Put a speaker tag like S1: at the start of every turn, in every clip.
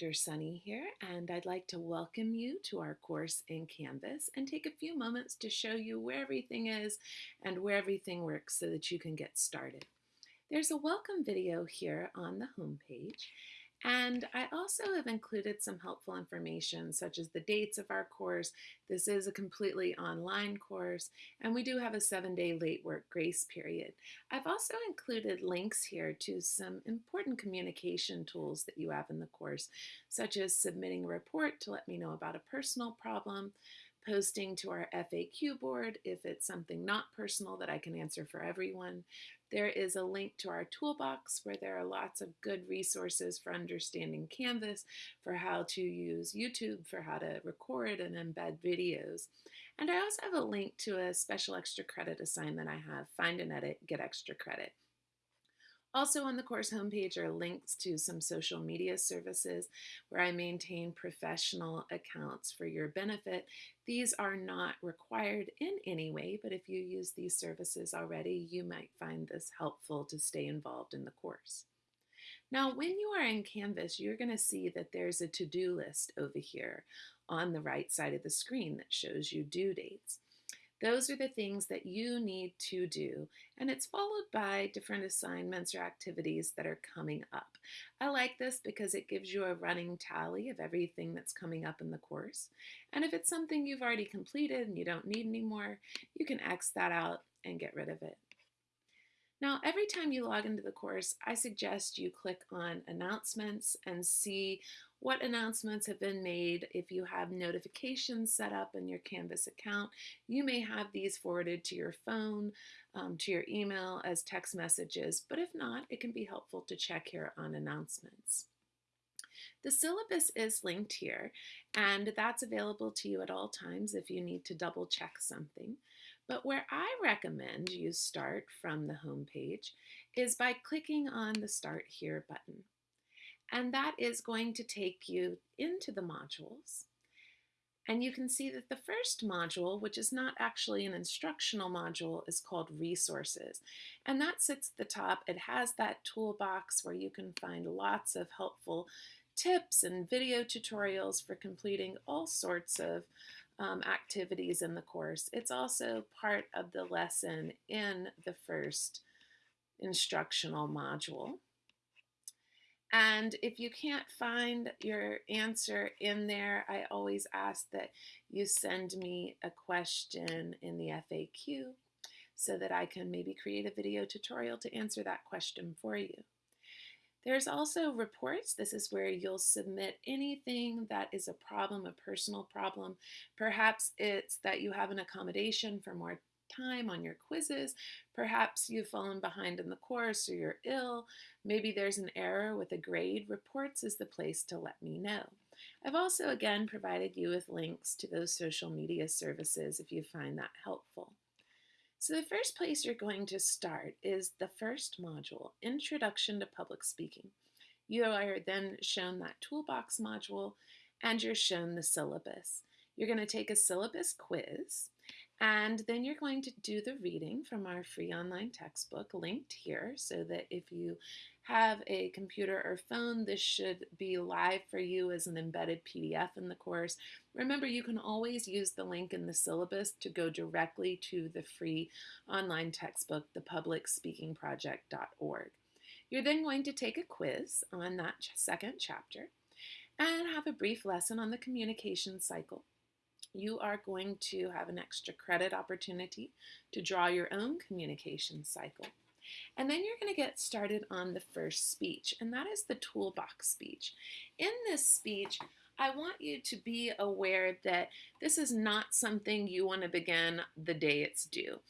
S1: Dr. Sunny here, and I'd like to welcome you to our course in Canvas and take a few moments to show you where everything is and where everything works so that you can get started. There's a welcome video here on the home page, and I also have included some helpful information such as the dates of our course. This is a completely online course and we do have a seven day late work grace period. I've also included links here to some important communication tools that you have in the course, such as submitting a report to let me know about a personal problem, posting to our FAQ board if it's something not personal that I can answer for everyone. There is a link to our toolbox where there are lots of good resources for understanding Canvas, for how to use YouTube, for how to record and embed videos. And I also have a link to a special extra credit assignment I have, Find and Edit, Get Extra Credit. Also on the course homepage are links to some social media services where I maintain professional accounts for your benefit. These are not required in any way, but if you use these services already, you might find this helpful to stay involved in the course. Now, when you are in Canvas, you're going to see that there's a to-do list over here on the right side of the screen that shows you due dates. Those are the things that you need to do, and it's followed by different assignments or activities that are coming up. I like this because it gives you a running tally of everything that's coming up in the course. And if it's something you've already completed and you don't need anymore, you can X that out and get rid of it. Now, every time you log into the course, I suggest you click on announcements and see what announcements have been made. If you have notifications set up in your Canvas account, you may have these forwarded to your phone, um, to your email as text messages, but if not, it can be helpful to check here on announcements. The syllabus is linked here, and that's available to you at all times if you need to double check something. But where I recommend you start from the home page is by clicking on the Start Here button. And that is going to take you into the modules. And you can see that the first module, which is not actually an instructional module, is called Resources. And that sits at the top. It has that toolbox where you can find lots of helpful tips and video tutorials for completing all sorts of um, activities in the course. It's also part of the lesson in the first instructional module. And if you can't find your answer in there, I always ask that you send me a question in the FAQ so that I can maybe create a video tutorial to answer that question for you. There's also reports. This is where you'll submit anything that is a problem, a personal problem. Perhaps it's that you have an accommodation for more time on your quizzes. Perhaps you've fallen behind in the course or you're ill. Maybe there's an error with a grade. Reports is the place to let me know. I've also again provided you with links to those social media services if you find that helpful. So the first place you're going to start is the first module, Introduction to Public Speaking. You are then shown that toolbox module and you're shown the syllabus. You're going to take a syllabus quiz and then you're going to do the reading from our free online textbook linked here so that if you have a computer or phone, this should be live for you as an embedded PDF in the course. Remember, you can always use the link in the syllabus to go directly to the free online textbook, thepublicspeakingproject.org. You're then going to take a quiz on that second chapter and have a brief lesson on the communication cycle you are going to have an extra credit opportunity to draw your own communication cycle. And then you're going to get started on the first speech, and that is the toolbox speech. In this speech, I want you to be aware that this is not something you want to begin the day it's due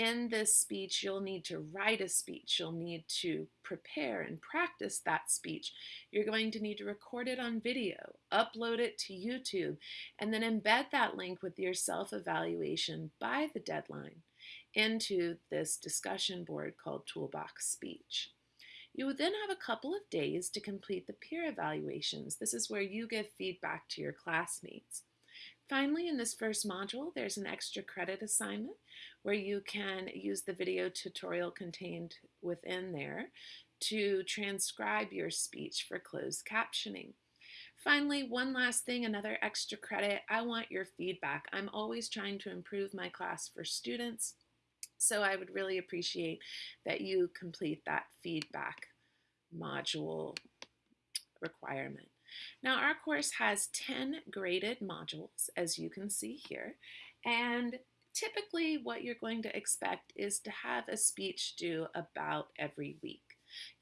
S1: in this speech, you'll need to write a speech. You'll need to prepare and practice that speech. You're going to need to record it on video, upload it to YouTube, and then embed that link with your self-evaluation by the deadline into this discussion board called Toolbox Speech. You would then have a couple of days to complete the peer evaluations. This is where you give feedback to your classmates. Finally, in this first module, there's an extra credit assignment where you can use the video tutorial contained within there to transcribe your speech for closed captioning. Finally, one last thing, another extra credit. I want your feedback. I'm always trying to improve my class for students, so I would really appreciate that you complete that feedback module requirement. Now, our course has 10 graded modules, as you can see here, and typically what you're going to expect is to have a speech due about every week.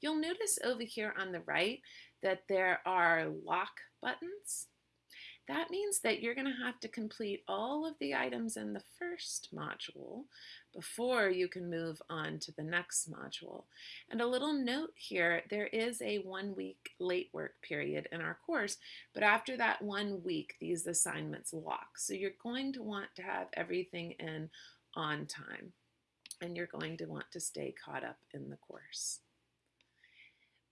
S1: You'll notice over here on the right that there are lock buttons. That means that you're going to have to complete all of the items in the first module before you can move on to the next module. And a little note here, there is a one week late work period in our course, but after that one week, these assignments lock. So you're going to want to have everything in on time and you're going to want to stay caught up in the course.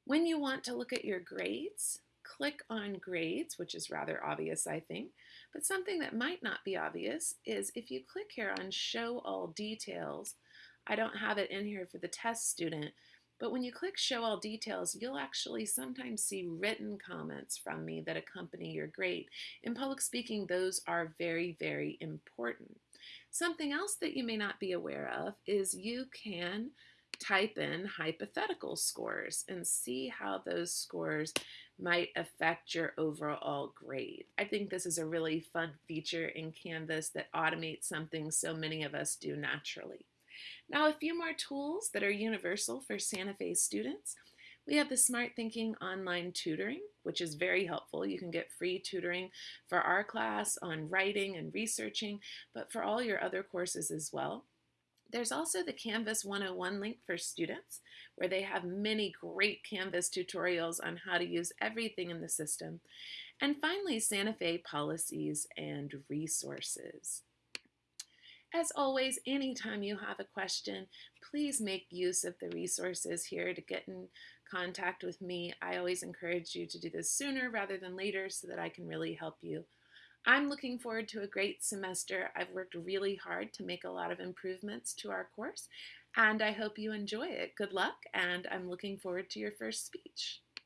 S1: When you want to look at your grades, click on grades, which is rather obvious, I think. But something that might not be obvious is if you click here on show all details, I don't have it in here for the test student, but when you click show all details, you'll actually sometimes see written comments from me that accompany your grade. In public speaking, those are very, very important. Something else that you may not be aware of is you can type in hypothetical scores and see how those scores might affect your overall grade. I think this is a really fun feature in Canvas that automates something so many of us do naturally. Now, a few more tools that are universal for Santa Fe students. We have the Smarthinking Online Tutoring, which is very helpful. You can get free tutoring for our class on writing and researching, but for all your other courses as well. There's also the Canvas 101 link for students, where they have many great Canvas tutorials on how to use everything in the system. And finally, Santa Fe policies and resources. As always, anytime you have a question, please make use of the resources here to get in contact with me. I always encourage you to do this sooner rather than later so that I can really help you. I'm looking forward to a great semester. I've worked really hard to make a lot of improvements to our course, and I hope you enjoy it. Good luck, and I'm looking forward to your first speech.